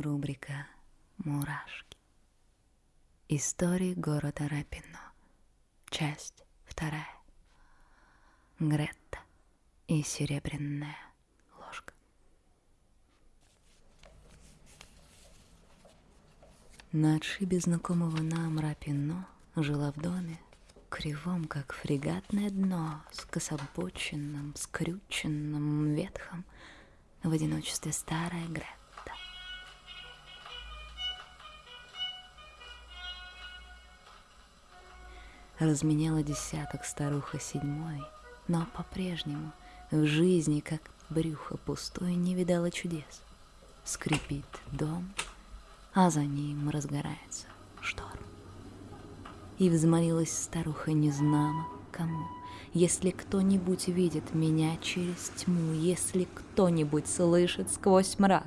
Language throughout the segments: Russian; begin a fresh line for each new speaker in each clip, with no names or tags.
рубрика «Мурашки». Истории города Рапино. Часть вторая. Гретта и серебряная ложка. На отшибе знакомого нам Рапино жила в доме, кривом, как фрегатное дно, с кособоченным, скрюченным, ветхом, в одиночестве старая Гретта. Разменяла десяток старуха седьмой, но по-прежнему в жизни, как брюхо пустое, не видала чудес. Скрипит дом, а за ним разгорается шторм. И взмолилась старуха незнамо кому. Если кто-нибудь видит меня через тьму, Если кто-нибудь слышит сквозь мрак,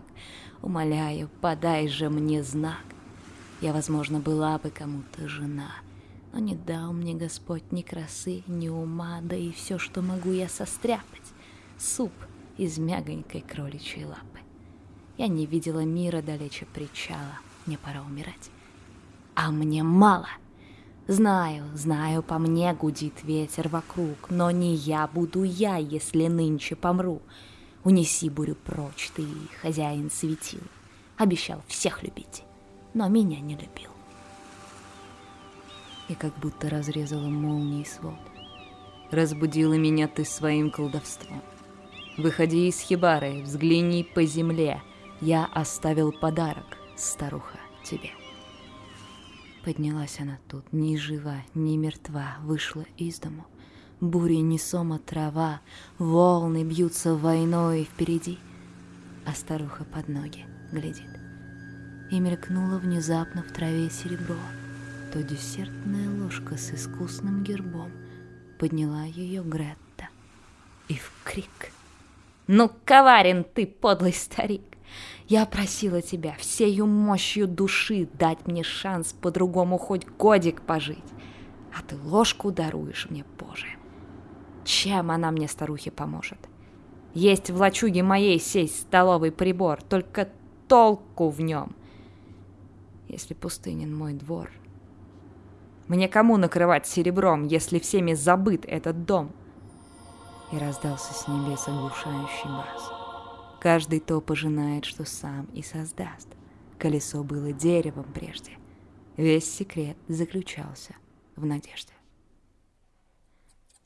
Умоляю, подай же мне знак. Я, возможно, была бы кому-то жена — но не дал мне Господь ни красы, ни ума, да и все, что могу я состряпать. Суп из мягонькой кроличьей лапы. Я не видела мира далече причала, мне пора умирать. А мне мало. Знаю, знаю, по мне гудит ветер вокруг, но не я буду я, если нынче помру. Унеси бурю прочь, ты, хозяин светил. Обещал всех любить, но меня не любил и как будто разрезала молнией свод. Разбудила меня ты своим колдовством. Выходи из хибары, взгляни по земле. Я оставил подарок, старуха, тебе. Поднялась она тут, ни жива, ни мертва, вышла из дому. Бури несома трава, волны бьются войной впереди, а старуха под ноги глядит. И мелькнуло внезапно в траве серебро — то десертная ложка с искусным гербом. Подняла ее Гретта. И в крик. «Ну, коварен ты, подлый старик! Я просила тебя всею мощью души дать мне шанс по-другому хоть годик пожить, а ты ложку даруешь мне, Боже! Чем она мне, старухе, поможет? Есть в лачуге моей сесть столовый прибор, только толку в нем. Если пустынен мой двор, мне кому накрывать серебром, если всеми забыт этот дом? И раздался с небес оглушающий бас. Каждый то пожинает, что сам и создаст. Колесо было деревом прежде. Весь секрет заключался в надежде.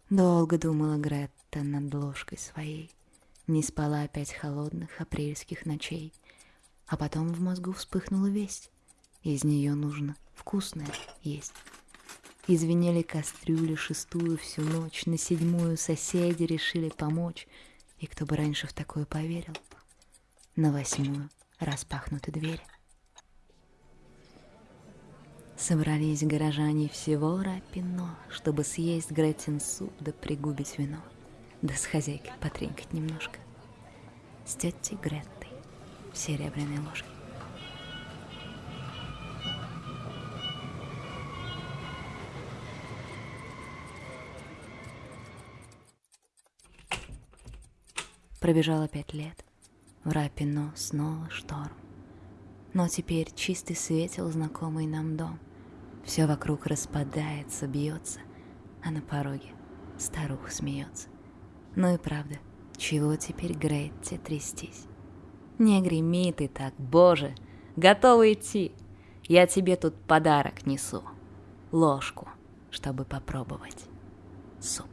Долго думала Гретта над ложкой своей. Не спала опять холодных апрельских ночей. А потом в мозгу вспыхнула весть. Из нее нужно вкусное есть. Извинели кастрюли шестую всю ночь, на седьмую соседи решили помочь. И кто бы раньше в такое поверил? На восьмую распахнуты двери. Собрались горожане всего Рапино, чтобы съесть Гретин суп да пригубить вино, да с хозяйкой потренькать немножко. С тетей Греттой в серебряной ложке. Пробежало пять лет. В Рапино снова шторм. Но теперь чистый светел знакомый нам дом. Все вокруг распадается, бьется, а на пороге старуха смеется. Ну и правда, чего теперь Гретте трястись? Не греми ты так, боже, готова идти. Я тебе тут подарок несу. Ложку, чтобы попробовать суп.